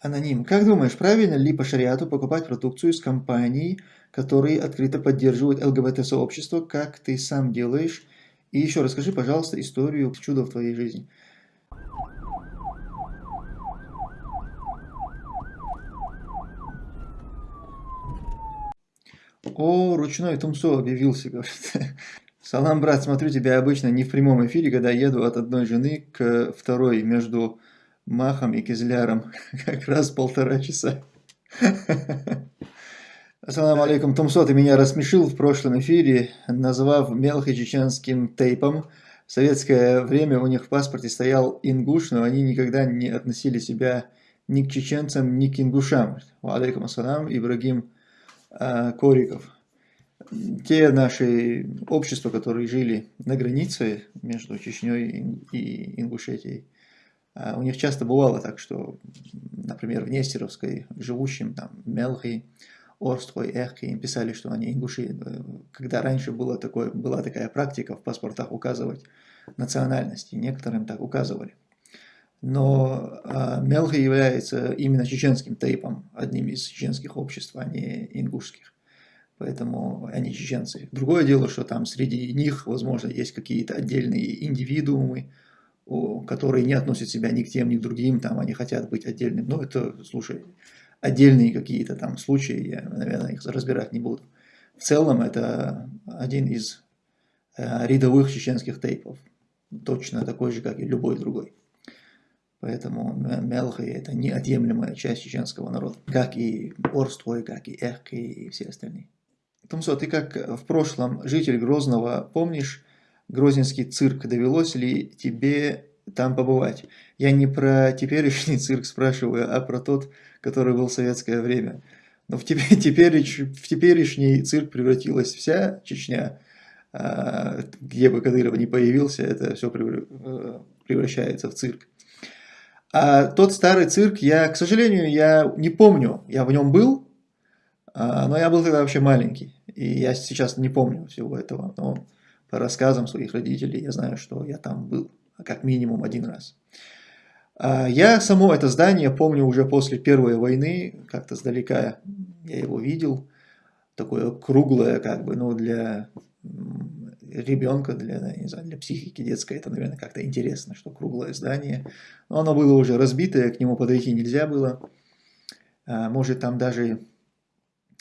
Аноним. Как думаешь, правильно ли по шариату покупать продукцию с компаний, которые открыто поддерживают ЛГБТ-сообщество, как ты сам делаешь? И еще расскажи, пожалуйста, историю чуда в твоей жизни. О, ручной Тумсо объявился, говорит. Салам, брат, смотрю тебя обычно не в прямом эфире, когда еду от одной жены к второй между Махом и Кизляром. Как раз полтора часа. Ассаламу алейкум, Тумсо, ты меня рассмешил в прошлом эфире, назвав мелкочеченским тейпом. В советское время у них в паспорте стоял ингуш, но они никогда не относили себя ни к чеченцам, ни к ингушам. Алейкум ассалам, Ибрагим э, Кориков те наши общества, которые жили на границе между Чечней и Ингушетией, а, у них часто бывало так, что, например, в Нестеровской живущим там Мелхи, Орстой, Эхки им писали, что они ингуши. Когда раньше было такое, была такая практика в паспортах указывать национальности, некоторым так указывали. Но э, Мелхи является именно чеченским тейпом, одним из чеченских обществ, а не ингушских поэтому они чеченцы. Другое дело, что там среди них, возможно, есть какие-то отдельные индивидуумы, которые не относят себя ни к тем, ни к другим, там они хотят быть отдельным. Но это, слушай, отдельные какие-то там случаи, я, наверное, их разбирать не буду. В целом это один из э, рядовых чеченских тейпов, точно такой же, как и любой другой. Поэтому Мелхи – это неотъемлемая часть чеченского народа, как и Орстой, как и Эхки и все остальные. Тумсо, ты как в прошлом житель Грозного, помнишь Грозненский цирк? Довелось ли тебе там побывать? Я не про теперешний цирк спрашиваю, а про тот, который был в советское время. Но в, теперь, теперь, в теперешний цирк превратилась вся Чечня, а, где бы Кадыров не появился, это все э, превращается в цирк. А тот старый цирк, я, к сожалению, я не помню, я в нем был, а, но я был тогда вообще маленький. И я сейчас не помню всего этого, но по рассказам своих родителей я знаю, что я там был как минимум один раз. А, я само это здание помню уже после Первой войны, как-то сдалека я его видел, такое круглое, как бы, ну, для ребенка, для, не знаю, для психики детской, это, наверное, как-то интересно, что круглое здание. Но оно было уже разбитое, к нему подойти нельзя было. А, может, там даже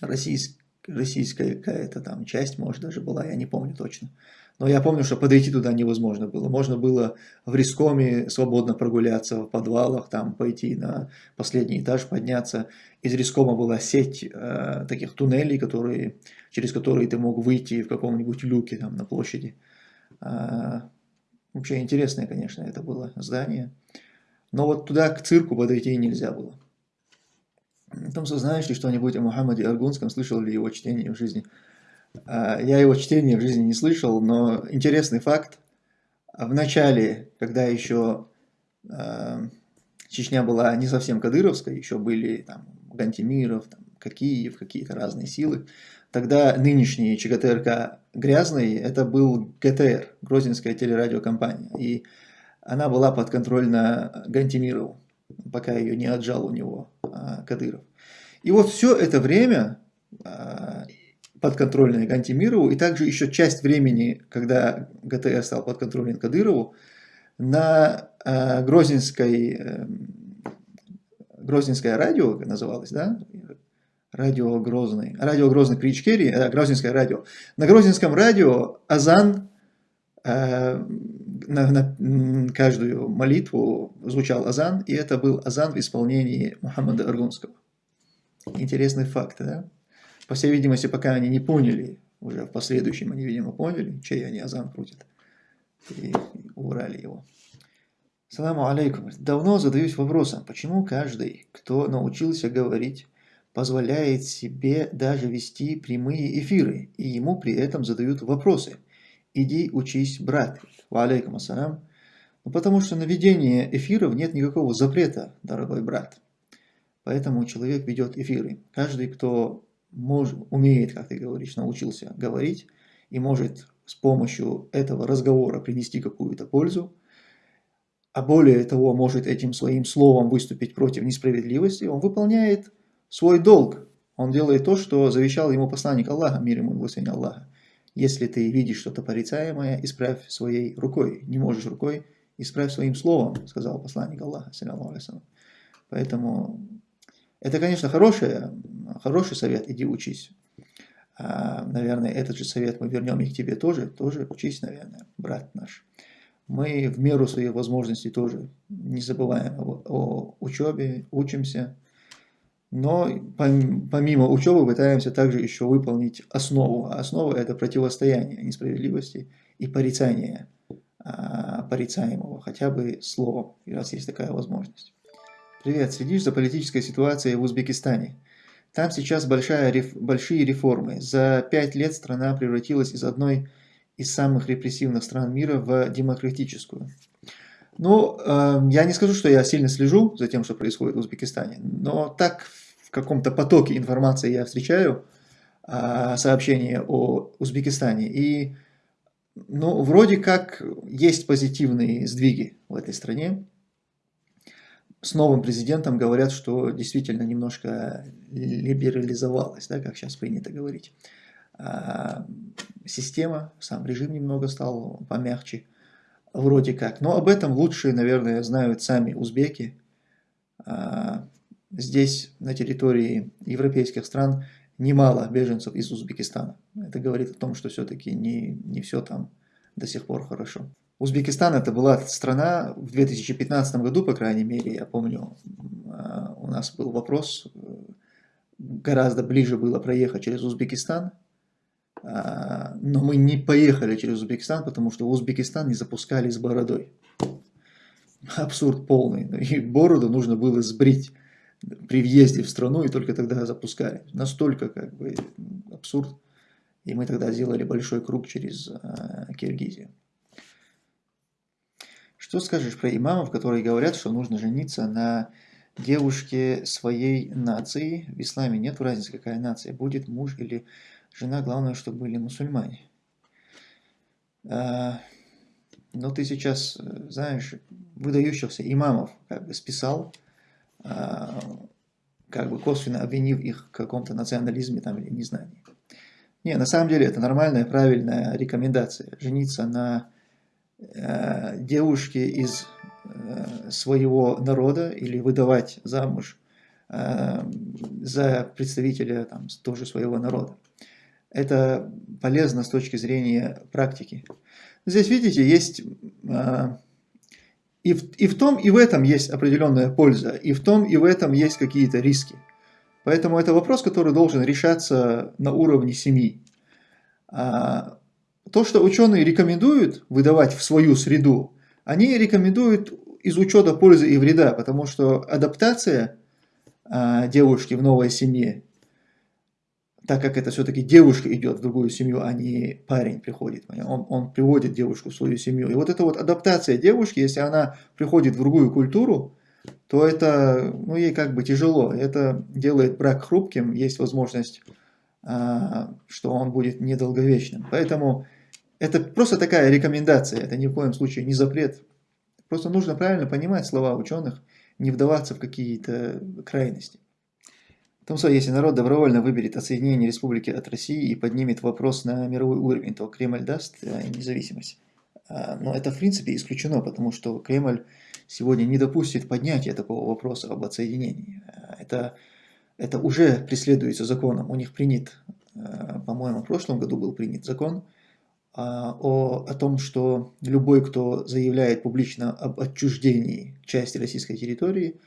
российский российская какая-то там часть, может, даже была, я не помню точно. Но я помню, что подойти туда невозможно было. Можно было в Рискоме свободно прогуляться в подвалах, там пойти на последний этаж, подняться. Из Рискома была сеть э, таких туннелей, которые, через которые ты мог выйти в каком-нибудь люке там на площади. Э, вообще интересное, конечно, это было здание. Но вот туда к цирку подойти нельзя было. Том, знаешь ли что-нибудь о Мухаммаде Аргунском, слышал ли его чтение в жизни? А, я его чтение в жизни не слышал, но интересный факт. В начале, когда еще а, Чечня была не совсем кадыровской, еще были там Гантимиров, там, Какиев, какие-то разные силы, тогда нынешний ЧГТРК грязный, это был ГТР, Грозненская телерадиокомпания, и она была подконтрольна Гантимирову пока ее не отжал у него а, Кадыров. И вот все это время а, подконтрольное Гантимирову, и также еще часть времени, когда ГТС стал подконтролен Кадырову, на а, Грозненской, э, Грозненское радио называлось, да? Радио Грозный. Радио Грозный при Ичкерии, э, Грозненское радио. На Грозненском радио Азан э, на, на каждую молитву звучал азан, и это был азан в исполнении Мухаммада Аргунского. Интересный факт, да? По всей видимости, пока они не поняли, уже в последующем они, видимо, поняли, чей они азан крутят, и убрали его. Саламу алейкум. Давно задаюсь вопросом, почему каждый, кто научился говорить, позволяет себе даже вести прямые эфиры, и ему при этом задают вопросы – иди учись, брат. Ва алейкум ассалям. Ну, потому что на ведение эфиров нет никакого запрета, дорогой брат. Поэтому человек ведет эфиры. Каждый, кто может, умеет, как ты говоришь, научился говорить и может с помощью этого разговора принести какую-то пользу, а более того, может этим своим словом выступить против несправедливости, он выполняет свой долг. Он делает то, что завещал ему посланник Аллаха, мир ему и Аллаха. Если ты видишь что-то порицаемое, исправь своей рукой. Не можешь рукой, исправь своим словом, сказал посланник Аллаха. Поэтому это, конечно, хороший, хороший совет, иди учись. А, наверное, этот же совет мы вернем и к тебе тоже, тоже учись, наверное, брат наш. Мы в меру своих возможностей тоже не забываем о, о учебе, учимся, но помимо учебы пытаемся также еще выполнить основу. А основа это противостояние несправедливости и порицание а, порицаемого, хотя бы словом, раз есть такая возможность. Привет, следишь за политической ситуацией в Узбекистане? Там сейчас большая, большие реформы. За пять лет страна превратилась из одной из самых репрессивных стран мира в демократическую. Ну, э, я не скажу, что я сильно слежу за тем, что происходит в Узбекистане, но так в каком-то потоке информации я встречаю э, сообщения о Узбекистане. И, ну, вроде как есть позитивные сдвиги в этой стране с новым президентом говорят, что действительно немножко либерализовалась, да, как сейчас принято говорить. А, система, сам режим немного стал помягче, вроде как. Но об этом лучше, наверное, знают сами узбеки. А, здесь, на территории европейских стран, немало беженцев из Узбекистана. Это говорит о том, что все-таки не, не все там до сих пор хорошо. Узбекистан это была страна в 2015 году, по крайней мере, я помню, а, у нас был вопрос, э, гораздо ближе было проехать через Узбекистан, но мы не поехали через Узбекистан, потому что Узбекистан не запускали с бородой. Абсурд полный. И бороду нужно было сбрить при въезде в страну, и только тогда запускали. Настолько как бы абсурд. И мы тогда сделали большой круг через а, Киргизию. Что скажешь про имамов, которые говорят, что нужно жениться на девушке своей нации? В исламе нет разницы, какая нация, будет муж или жена, главное, чтобы были мусульмане. А, но ты сейчас, знаешь, выдающихся имамов как бы списал, а, как бы косвенно обвинив их в каком-то национализме там, или незнании. Не, на самом деле это нормальная, правильная рекомендация. Жениться на Э, девушки из э, своего народа или выдавать замуж э, за представителя там, тоже своего народа. Это полезно с точки зрения практики. Здесь, видите, есть и в, и в том, и в этом есть определенная польза, и в том, и в этом есть какие-то риски. Поэтому это вопрос, который должен решаться на уровне семьи. А, то, что ученые рекомендуют выдавать в свою среду, они рекомендуют из учета пользы и вреда, потому что адаптация а, девушки в новой семье, так как это все-таки девушка идет в другую семью, а не парень приходит, он, он приводит девушку в свою семью. И вот эта вот адаптация девушки, если она приходит в другую культуру, то это, ну, ей как бы тяжело. Это делает брак хрупким, есть возможность а, что он будет недолговечным. Поэтому это просто такая рекомендация, это ни в коем случае не запрет. Просто нужно правильно понимать слова ученых, не вдаваться в какие-то крайности. Том случае, если народ добровольно выберет отсоединение республики от России и поднимет вопрос на мировой уровень, то Кремль даст э, независимость. А, но это в принципе исключено, потому что Кремль сегодня не допустит поднятия такого вопроса об отсоединении. А, это это уже преследуется законом. У них принят, э, по-моему, в прошлом году был принят закон а, о, о том, что любой, кто заявляет публично об отчуждении части российской территории,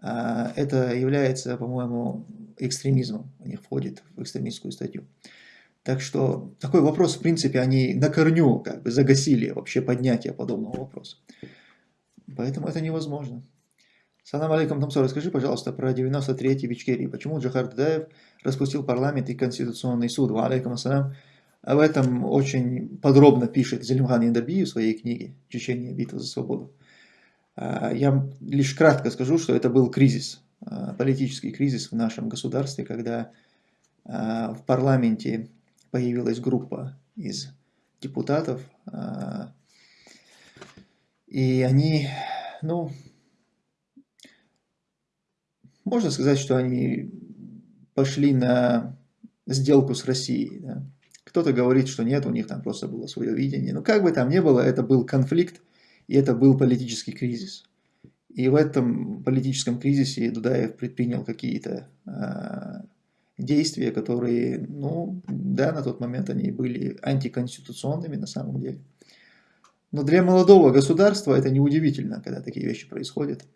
это является, по-моему, экстремизмом. У них входит в экстремистскую статью. Так что такой вопрос, в принципе, они на корню как бы загасили вообще поднятие подобного вопроса. Поэтому это невозможно. Салам алейкум, Тамсо, расскажи, пожалуйста, про 93-й в Ичкерии. Почему Джахар Дадаев распустил парламент и Конституционный суд? Ва алейкум ассалам. Об этом очень подробно пишет Зелимхан Яндаби в своей книге «Чечения. Битва за свободу». А, я лишь кратко скажу, что это был кризис, а, политический кризис в нашем государстве, когда а, в парламенте появилась группа из депутатов, и они ну, можно сказать, что они пошли на сделку с Россией. Да? Кто-то говорит, что нет, у них там просто было свое видение. Но как бы там ни было, это был конфликт, и это был политический кризис. И в этом политическом кризисе Дудаев предпринял какие-то э, действия, которые, ну, да, на тот момент они были антиконституционными на самом деле. Но для молодого государства это неудивительно, когда такие вещи происходят.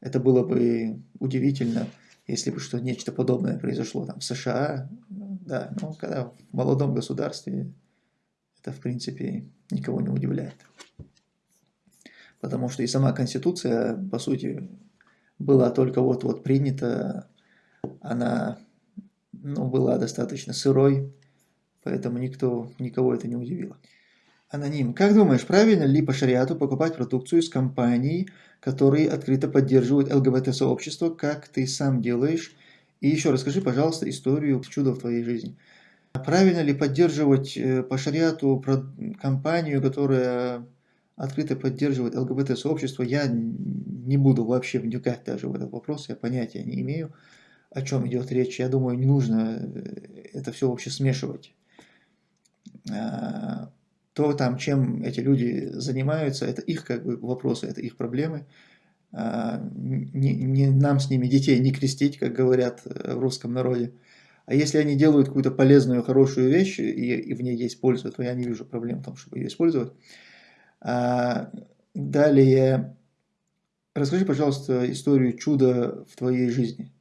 Это было бы удивительно, если бы что нечто подобное произошло там в США, да, но когда в молодом государстве это в принципе никого не удивляет. Потому что и сама Конституция, по сути, была только вот-вот принята, она ну, была достаточно сырой, поэтому никто, никого это не удивило. Аноним. Как думаешь, правильно ли по шариату покупать продукцию из компаний, которые открыто поддерживают ЛГБТ-сообщество, как ты сам делаешь? И еще расскажи, пожалуйста, историю чуда в твоей жизни. Правильно ли поддерживать э, по шариату компанию, которая открыто поддерживает ЛГБТ-сообщество? Я не буду вообще вникать даже в этот вопрос, я понятия не имею, о чем идет речь. Я думаю, не нужно э, это все вообще смешивать а, то там, чем эти люди занимаются, это их как бы вопросы, это их проблемы. А, не, не нам с ними детей не крестить, как говорят э, в русском народе. А если они делают какую-то полезную, хорошую вещь, и, и в ней есть польза, то я не вижу проблем в том, чтобы ее использовать. А, далее, расскажи, пожалуйста, историю чуда в твоей жизни.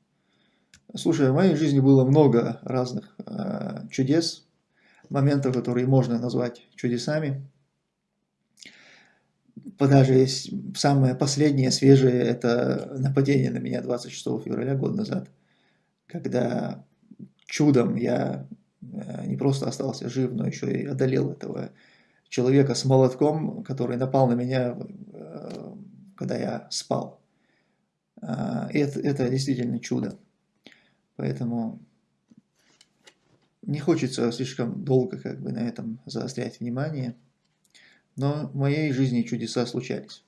Слушай, в моей жизни было много разных а, чудес, моментов, которые можно назвать чудесами. Даже самое последнее, свежее, это нападение на меня 26 февраля год назад, когда чудом я э, не просто остался жив, но еще и одолел этого человека с молотком, который напал на меня, э, когда я спал. А, это, это действительно чудо. Поэтому не хочется слишком долго как бы на этом заострять внимание, но в моей жизни чудеса случались.